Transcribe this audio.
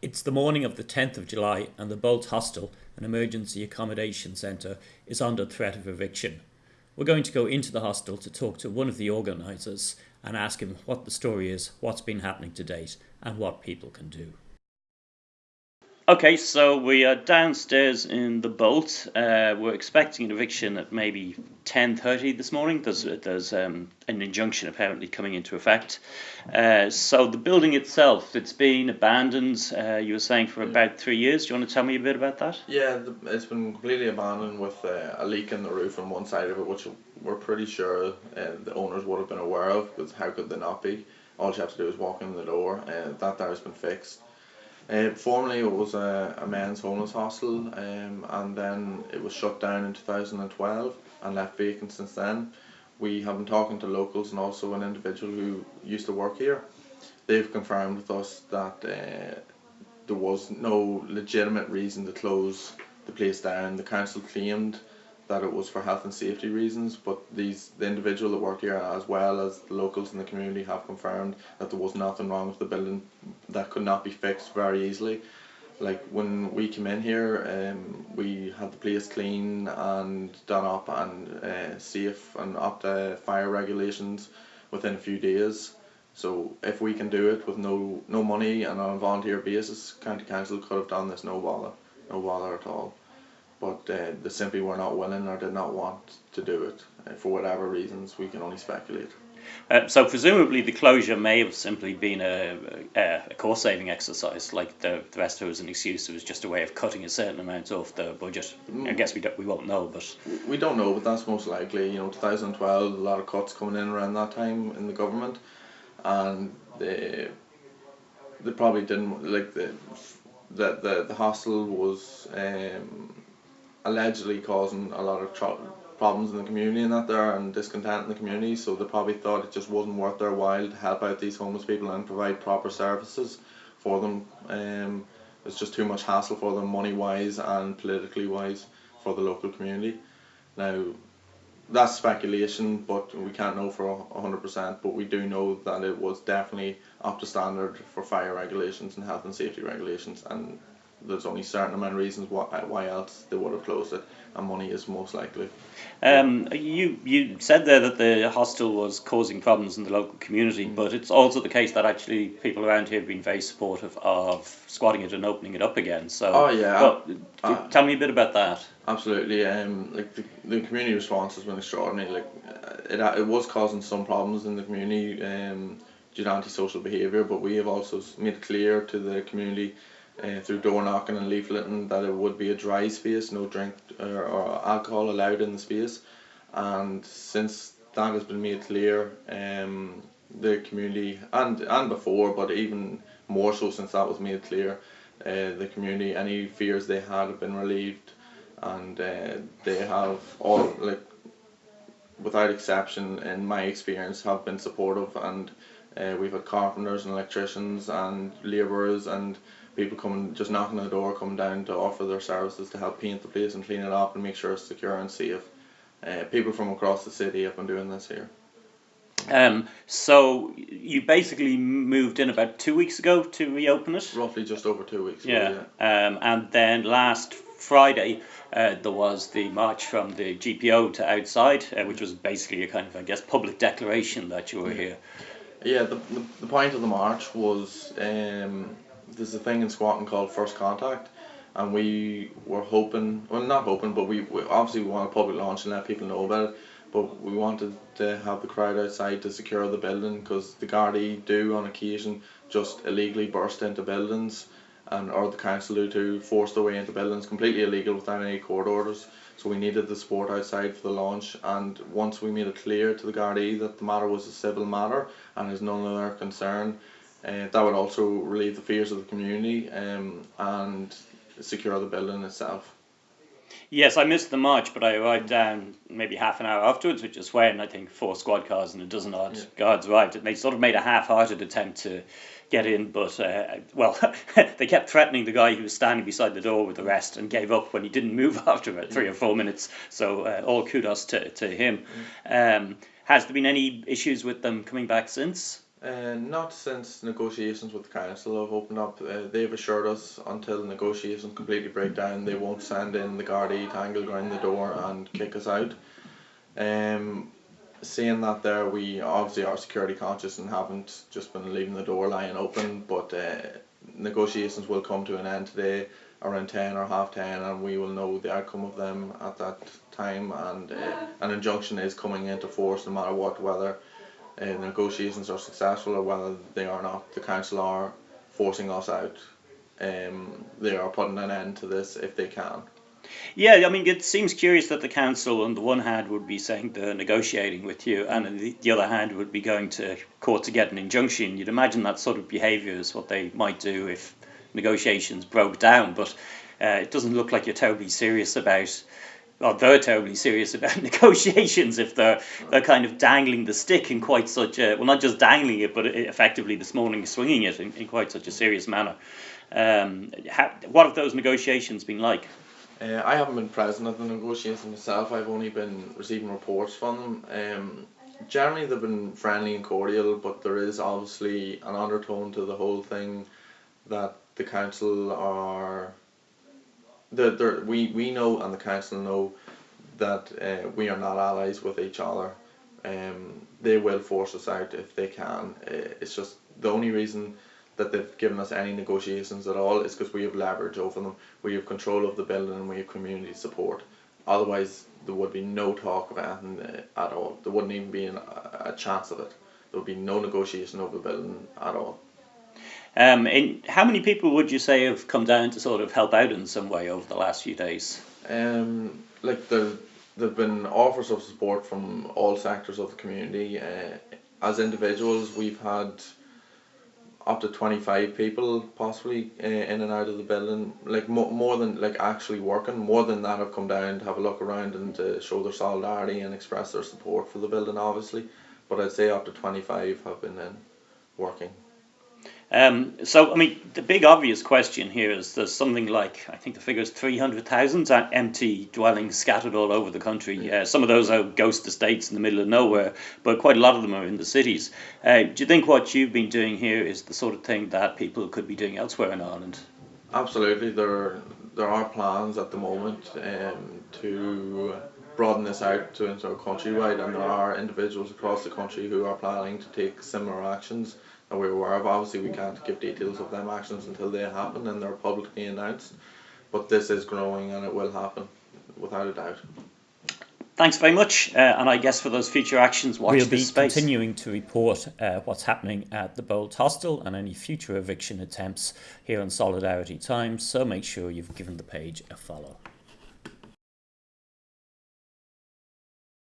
It's the morning of the 10th of July, and the Bolt Hostel, an emergency accommodation centre, is under threat of eviction. We're going to go into the hostel to talk to one of the organisers and ask him what the story is, what's been happening to date, and what people can do. Okay, so we are downstairs in the Bolt. Uh, we're expecting an eviction at maybe 10.30 this morning. There's, there's um, an injunction apparently coming into effect. Uh, so the building itself, it's been abandoned, uh, you were saying, for about three years. Do you want to tell me a bit about that? Yeah, it's been completely abandoned with uh, a leak in the roof on one side of it, which we're pretty sure uh, the owners would have been aware of, because how could they not be? All you have to do is walk in the door. Uh, that there has been fixed. Uh, formerly it was a, a men's homeless hostel um, and then it was shut down in 2012 and left vacant since then. We have been talking to locals and also an individual who used to work here. They've confirmed with us that uh, there was no legitimate reason to close the place down. The council claimed that it was for health and safety reasons, but these the individual that worked here as well as the locals in the community have confirmed that there was nothing wrong with the building that could not be fixed very easily. Like when we came in here, um, we had the place clean and done up and uh, safe and up to fire regulations within a few days. So if we can do it with no no money and on a volunteer basis, county council could have done this no bother, no bother at all but uh, they simply were not willing or did not want to do it uh, for whatever reasons. We can only speculate. Uh, so presumably the closure may have simply been a, a, a cost saving exercise, like the, the rest of it was an excuse. It was just a way of cutting a certain amount off the budget. Mm. I guess we don't, we won't know, but we don't know. But that's most likely. You know, 2012, a lot of cuts coming in around that time in the government, and they they probably didn't like the the the, the hostel was. Um, allegedly causing a lot of problems in the community and that there and discontent in the community so they probably thought it just wasn't worth their while to help out these homeless people and provide proper services for them. Um, it's just too much hassle for them money wise and politically wise for the local community. Now that's speculation but we can't know for 100% but we do know that it was definitely up to standard for fire regulations and health and safety regulations and there's only a certain amount of reasons why, why else they would have closed it, and money is most likely. Um, you you said there that the hostel was causing problems in the local community, mm. but it's also the case that actually people around here have been very supportive of squatting it and opening it up again. So, oh yeah, uh, tell me a bit about that. Absolutely, um, like the, the community response has been extraordinary. Like it it was causing some problems in the community um, due to antisocial behaviour, but we have also made it clear to the community uh, through door knocking and leafleting that it would be a dry space, no drink or, or, alcohol allowed in the space. And since that has been made clear, um, the community and and before, but even more so since that was made clear, uh, the community any fears they had have been relieved, and uh, they have all like without exception in my experience have been supportive and uh, we've had carpenters and electricians and labourers and people coming just knocking on the door coming down to offer their services to help paint the place and clean it up and make sure it's secure and safe. Uh, people from across the city have been doing this here. Um, so you basically moved in about two weeks ago to reopen it? Roughly just over two weeks yeah, ago, yeah. Um, and then last Friday uh, there was the march from the GPO to outside uh, which was basically a kind of I guess public declaration that you were here. Yeah the, the, the point of the march was um, there's a thing in squatting called first contact and we were hoping well not hoping but we, we obviously we want a public launch and let people know about it but we wanted to have the crowd outside to secure the building because the Gardaí do on occasion just illegally burst into buildings and or the council do to force their way into buildings completely illegal without any court orders. So we needed the support outside for the launch and once we made it clear to the Gardaí that the matter was a civil matter and is none of their concern uh, that would also relieve the fears of the community um, and secure the building itself. Yes, I missed the march, but I arrived down maybe half an hour afterwards, which is when I think four squad cars and a dozen odd yeah. guards arrived. And they sort of made a half-hearted attempt to get in, but uh, well, they kept threatening the guy who was standing beside the door with the rest and gave up when he didn't move after about three or four minutes. So uh, all kudos to, to him. Um, has there been any issues with them coming back since? Uh, not since negotiations with the council have opened up. Uh, they've assured us until negotiations completely break down, they won't send in the Gardaí to angle around the door and kick us out. Um, seeing that there, we obviously are security conscious and haven't just been leaving the door lying open, but uh, negotiations will come to an end today around 10 or half 10 and we will know the outcome of them at that time and uh, an injunction is coming into force no matter what whether uh, negotiations are successful or whether they are not. The council are forcing us out. Um, they are putting an end to this if they can. Yeah, I mean, it seems curious that the council, on the one hand, would be saying they're negotiating with you, and on the, the other hand, would be going to court to get an injunction. You'd imagine that sort of behaviour is what they might do if negotiations broke down, but uh, it doesn't look like you're terribly serious about well, they're terribly serious about negotiations if they're they're kind of dangling the stick in quite such a well, not just dangling it, but effectively this morning swinging it in, in quite such a serious manner. Um, how, what have those negotiations been like? Uh, I haven't been present at the negotiations myself. I've only been receiving reports from them. Um, generally, they've been friendly and cordial, but there is obviously an undertone to the whole thing that the council are the, the, we, we know and the council know that uh, we are not allies with each other. Um, they will force us out if they can. Uh, it's just the only reason that they've given us any negotiations at all is because we have leverage over them. We have control of the building and we have community support. Otherwise, there would be no talk of anything uh, at all. There wouldn't even be an, a chance of it. There would be no negotiation over the building at all. Um, and how many people would you say have come down to sort of help out in some way over the last few days? Um, like there, there've been offers of support from all sectors of the community. Uh, as individuals, we've had up to 25 people possibly uh, in and out of the building like mo- more than like actually working more than that have come down to have a look around and to show their solidarity and express their support for the building obviously but I'd say up to 25 have been in working um, so, I mean, the big obvious question here is there's something like, I think the figure is 300,000 empty dwellings scattered all over the country. Uh, some of those are ghost estates in the middle of nowhere, but quite a lot of them are in the cities. Uh, do you think what you've been doing here is the sort of thing that people could be doing elsewhere in Ireland? Absolutely. There, there are plans at the moment um, to broaden this out to into countrywide, and there are individuals across the country who are planning to take similar actions we're aware of. Obviously, we can't give details of them actions until they happen and they're publicly announced. But this is growing and it will happen, without a doubt. Thanks very much, uh, and I guess for those future actions, watch we'll be space. continuing to report uh, what's happening at the Bolt Hostel and any future eviction attempts here on Solidarity Times. So make sure you've given the page a follow.